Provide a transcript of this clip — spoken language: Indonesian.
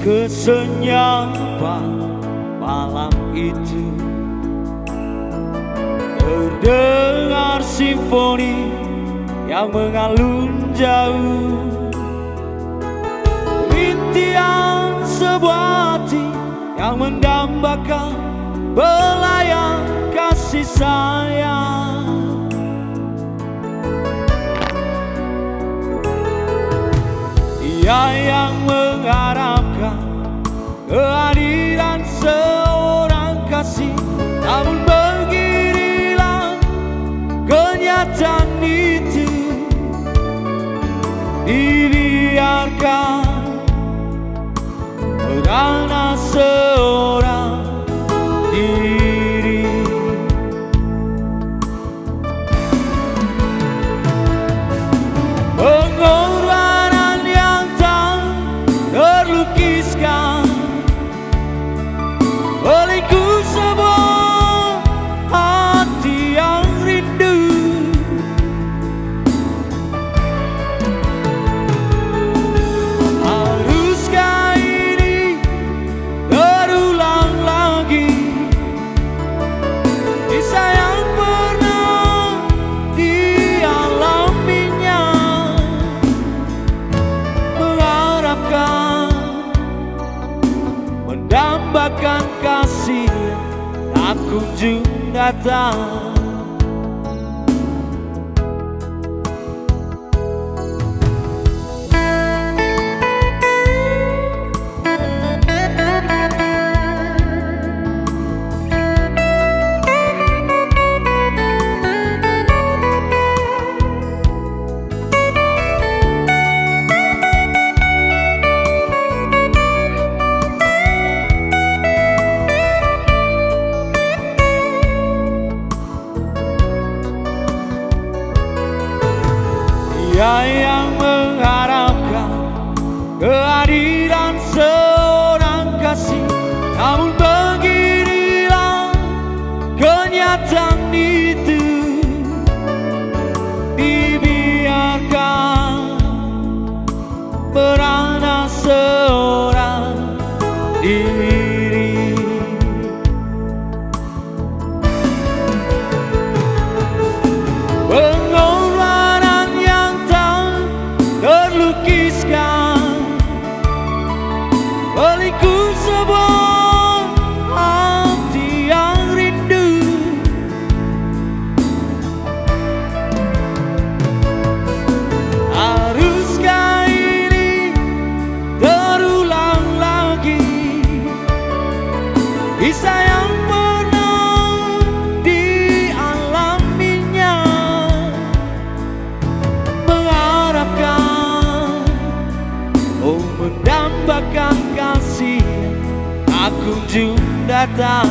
kesenyapan malam itu. Terdengar simfoni yang mengalun jauh. Rintian sebuah hati yang mendambakan Belayan kasih sayang. Dia yang mengharapkan kunjung datang Dia yang mengharapkan kehadiran seorang kasih. Namun beginilah kenyataan mendambakan kasih. Tak kunjung datang